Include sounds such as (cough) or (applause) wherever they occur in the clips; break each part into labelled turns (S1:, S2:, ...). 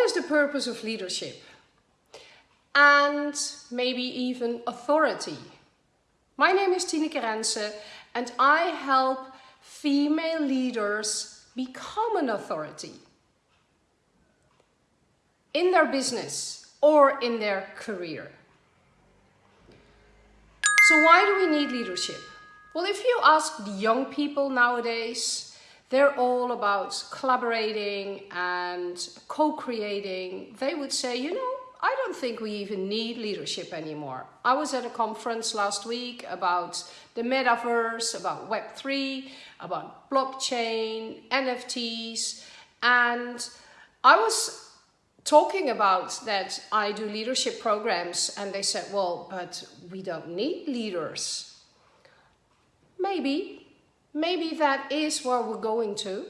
S1: is the purpose of leadership? And maybe even authority. My name is Tineke Rense and I help female leaders become an authority in their business or in their career. So why do we need leadership? Well, if you ask the young people nowadays, they're all about collaborating and co-creating. They would say, you know, I don't think we even need leadership anymore. I was at a conference last week about the metaverse, about Web3, about blockchain, NFTs, and I was talking about that I do leadership programs and they said, well, but we don't need leaders. Maybe, maybe that is where we're going to.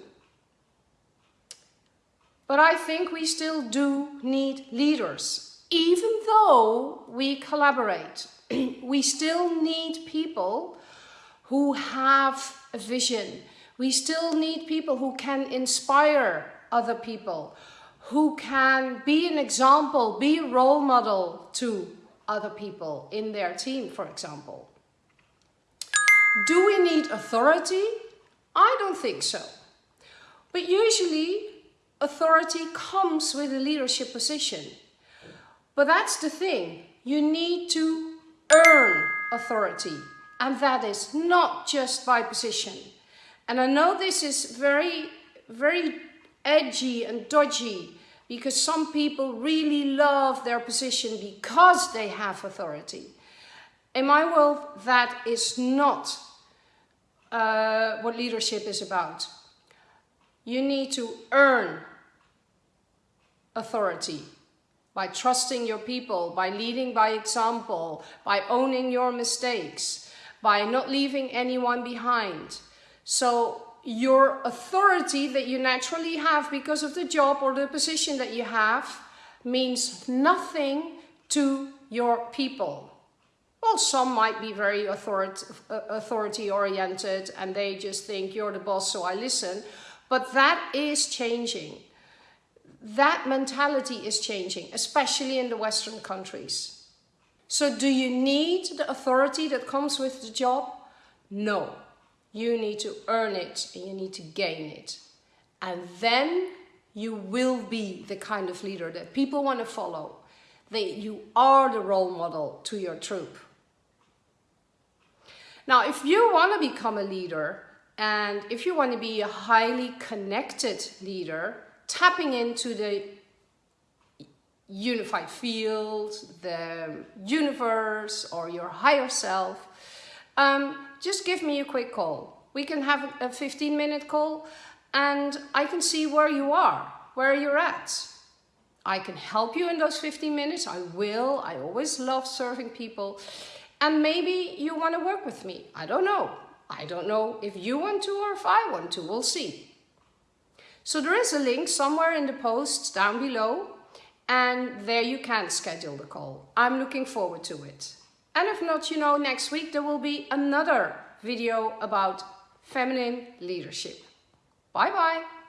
S1: But I think we still do need leaders. Even though we collaborate, (clears throat) we still need people who have a vision. We still need people who can inspire other people, who can be an example, be a role model to other people in their team, for example. Do we need authority? I don't think so. But usually authority comes with a leadership position. But that's the thing, you need to earn authority and that is not just by position. And I know this is very, very edgy and dodgy because some people really love their position because they have authority. In my world, that is not uh, what leadership is about. You need to earn authority by trusting your people, by leading by example, by owning your mistakes, by not leaving anyone behind. So your authority that you naturally have because of the job or the position that you have means nothing to your people. Well, some might be very authority, oriented and they just think you're the boss, so I listen. But that is changing that mentality is changing, especially in the Western countries. So do you need the authority that comes with the job? No. You need to earn it and you need to gain it. And then you will be the kind of leader that people want to follow. That you are the role model to your troop. Now, if you want to become a leader and if you want to be a highly connected leader, tapping into the unified field, the universe, or your higher self, um, just give me a quick call. We can have a 15 minute call and I can see where you are, where you're at. I can help you in those 15 minutes. I will. I always love serving people. And maybe you want to work with me. I don't know. I don't know if you want to or if I want to. We'll see. So there is a link somewhere in the post down below and there you can schedule the call. I'm looking forward to it. And if not, you know, next week there will be another video about feminine leadership. Bye bye.